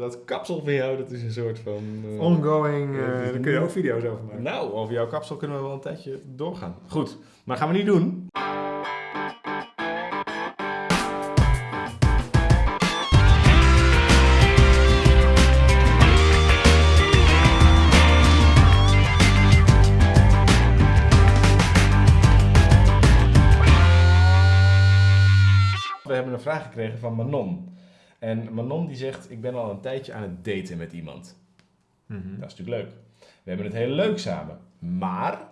dat kapsel van jou, dat is een soort van... eh, Ongoing, dus daar kun je ook video's over maken. Nou, over jouw kapsel kunnen we wel een tijdje doorgaan. Goed, maar gaan we niet doen. We hebben een vraag gekregen van Manon. En Manon die zegt, ik ben al een tijdje aan het daten met iemand. Mhm. Dat is natuurlijk leuk. We hebben het heel leuk samen. Maar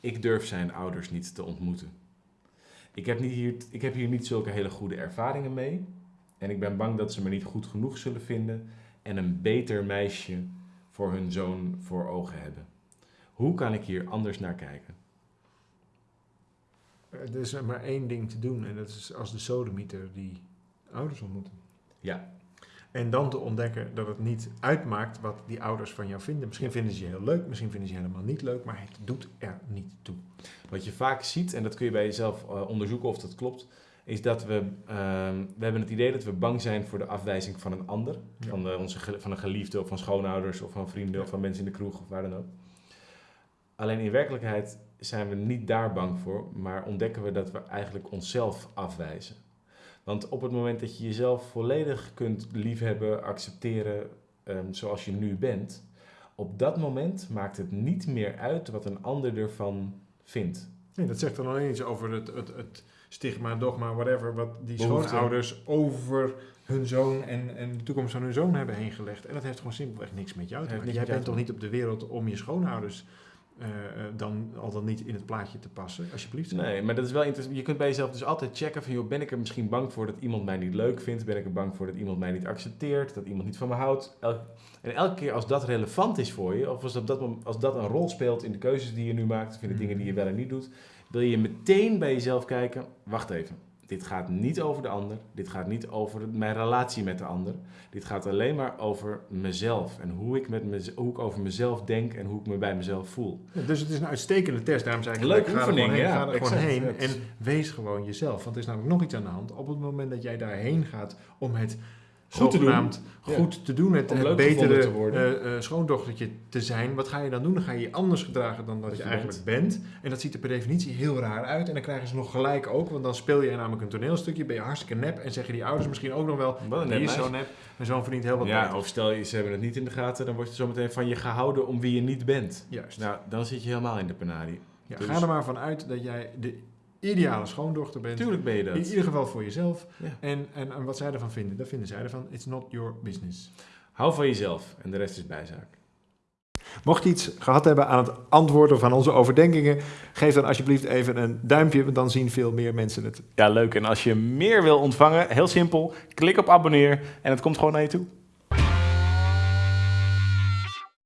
ik durf zijn ouders niet te ontmoeten. Ik heb, niet hier, ik heb hier niet zulke hele goede ervaringen mee. En ik ben bang dat ze me niet goed genoeg zullen vinden en een beter meisje voor hun zoon voor ogen hebben. Hoe kan ik hier anders naar kijken? Er is maar één ding te doen en dat is als de sodemieter die ouders ontmoeten. Ja. En dan te ontdekken dat het niet uitmaakt wat die ouders van jou vinden. Misschien vinden ze je heel leuk, misschien vinden ze je helemaal niet leuk, maar het doet er niet toe. Wat je vaak ziet, en dat kun je bij jezelf eh, onderzoeken of dat klopt, is dat we, ehm, we hebben het idee dat we bang zijn voor de afwijzing van een ander. Ja. Van, de, onze, van een geliefde of van schoonouders of van vrienden Ja. of van mensen in de kroeg of waar dan ook. Alleen in werkelijkheid zijn we niet daar bang voor, maar ontdekken we dat we eigenlijk onszelf afwijzen. Want op het moment dat je jezelf volledig kunt liefhebben, accepteren ehm, zoals je nu bent, op dat moment maakt het niet meer uit wat een ander ervan vindt. Nee, dat zegt dan alleen iets over het, het, het stigma, dogma, whatever, wat die Behoefte. schoonouders over hun zoon en, en de toekomst van hun zoon hebben heen gelegd. En dat heeft gewoon simpelweg niks met jou te maken. Jij bent toch niet op de wereld om je schoonouders eh, eh, dan al dan niet in het plaatje te passen, alsjeblieft. Nee, maar dat is wel interessant. Je kunt bij jezelf dus altijd checken van, joh, ben ik er misschien bang voor dat iemand mij niet leuk vindt? Ben ik er bang voor dat iemand mij niet accepteert? Dat iemand niet van me houdt? Elk- en elke keer als dat relevant is voor je, of als dat, als dat een rol speelt in de keuzes die je nu maakt, of in de dingen die je wel en niet doet, wil je meteen bij jezelf kijken, wacht even. Dit gaat niet over de ander. Dit gaat niet over mijn relatie met de ander. Dit gaat alleen maar over mezelf. En hoe ik, met mez- hoe ik over mezelf denk en hoe ik me bij mezelf voel. Ja, dus het is een uitstekende test. Daarom zei ik, Leuke ga er oefening, gewoon heen, ja, Ga er exact. heen en wees gewoon jezelf. Want er is namelijk nog iets aan de hand. Op het moment dat jij daarheen gaat om het Goed te doen. Ja. goed te doen, het, het betere te worden. eh, eh, schoondochtertje te zijn, wat ga je dan doen? Dan ga je je anders gedragen dan dat Dat je je eigenlijk bent. En dat ziet er per definitie heel raar uit. En dan krijgen ze nog gelijk ook, want dan speel je namelijk een toneelstukje, ben je hartstikke nep en zeggen die ouders misschien ook nog wel, Wat die is zo nep en zo'n verdient heel wat Ja, of stel je, ze hebben het niet in de gaten, dan word je zo meteen van je gehouden om wie je niet bent. Juist. Nou, dan zit je helemaal in de penarie. ja, dus- Ga er maar van uit dat jij de ideale schoondochter bent. Tuurlijk ben je In dat. ieder geval voor jezelf. Ja. En, en, en wat zij ervan vinden, dat vinden zij ervan. It's not your business. Hou van jezelf en de rest is bijzaak. Mocht je iets gehad hebben aan het antwoorden van onze overdenkingen, geef dan alsjeblieft even een duimpje, want dan zien veel meer mensen het. Ja, leuk. En als je meer wil ontvangen, heel simpel, klik op abonneer en het komt gewoon naar je toe.